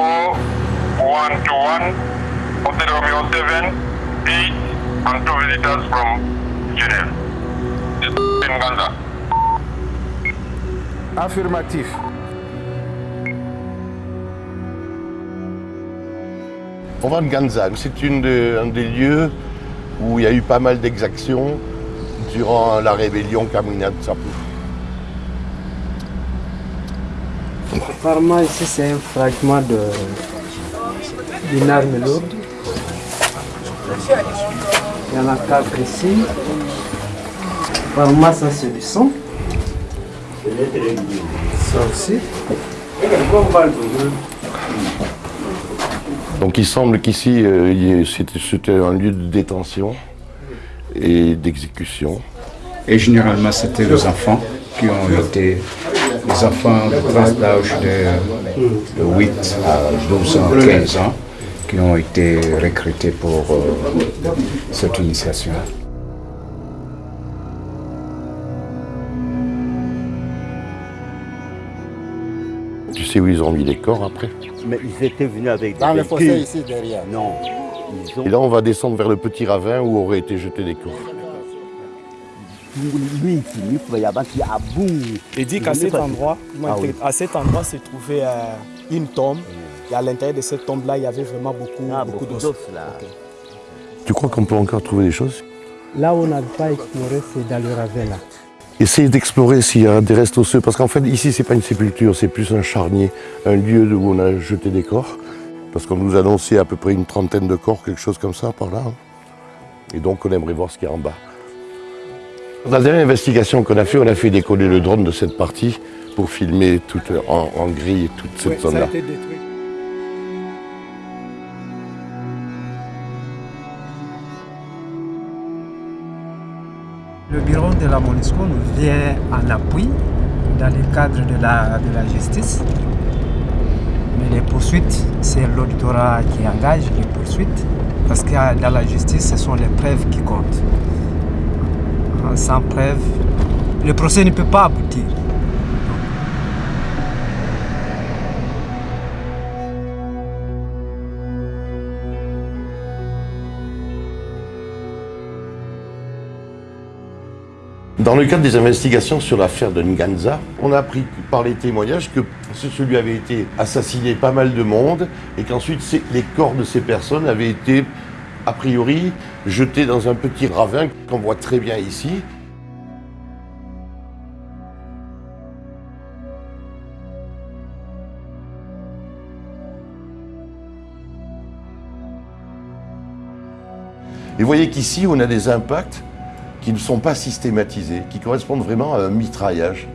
121, Hotel Romeo 7, 8, and two visitors from Genève. This is in Gaza. Affirmatif. On va de Ganzan, c'est un des lieux où il y a eu pas mal d'exactions durant la rébellion Kamina de Sapou. Apparemment, ici, c'est un fragment de- d'une arme lourde. Il y en a quatre ici. Apparemment, ça, c'est du sang. Ça aussi. Donc il semble qu'ici, euh, c'était un lieu de détention et d'exécution. Et généralement, c'était les enfants qui ont été, les enfants de classe d'âge de, de 8 à 12 ans, 15 ans, qui ont été recrutés pour euh, cette initiation. Tu sais où ils ont mis les corps après? Mais ils étaient venus avec des Dans le fossé ici derrière. Non. Ils ont... Et là, on va descendre vers le petit ravin où auraient été jetés les corps. Il dit qu'à cet endroit, Ah à cet endroit se trouvait euh, une tombe. Et à l'intérieur de cette tombe-là, il y avait vraiment beaucoup, Ah, beaucoup beaucoup d'os. Tu crois qu'on peut encore trouver des choses? Là où on n'a pas exploré, c'est dans le ravin là. Essayez d'explorer s'il y a des restes osseux, parce qu'en fait, ici, c'est pas une sépulture, c'est plus un charnier, un lieu où on a jeté des corps. Parce qu'on nous a annoncé à peu près une trentaine de corps, quelque chose comme ça, par là. hein. Et donc, on aimerait voir ce qu'il y a en bas. Dans la dernière investigation qu'on a fait, on a fait décoller le drone de cette partie pour filmer toute, en, en grille toute cette Oui, ça a zone-là. été détruit. Le bureau de la MONUSCO nous vient en appui dans le cadre de la, de la justice. Mais les poursuites, c'est l'auditorat qui engage les poursuites. Parce que dans la justice, ce sont les preuves qui comptent. Sans preuve, le procès ne peut pas aboutir. Dans le cadre des investigations sur l'affaire de Nganza, on a appris par les témoignages que ce- celui avait été assassiné pas mal de monde et qu'ensuite les corps de ces personnes avaient été a priori jetés dans un petit ravin qu'on voit très bien ici. Et vous voyez qu'ici, on a des impacts qui ne sont pas systématisés, qui correspondent vraiment à un mitraillage.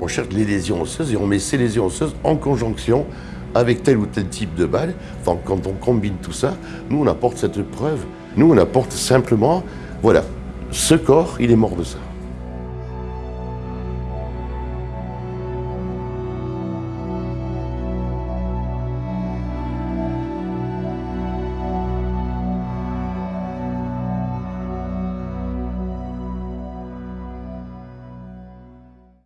On cherche les lésions osseuses et on met ces lésions osseuses en conjonction avec tel ou tel type de balle. Quand on combine tout ça, nous, on apporte cette preuve. Nous, on apporte simplement, voilà, ce corps, il est mort de ça.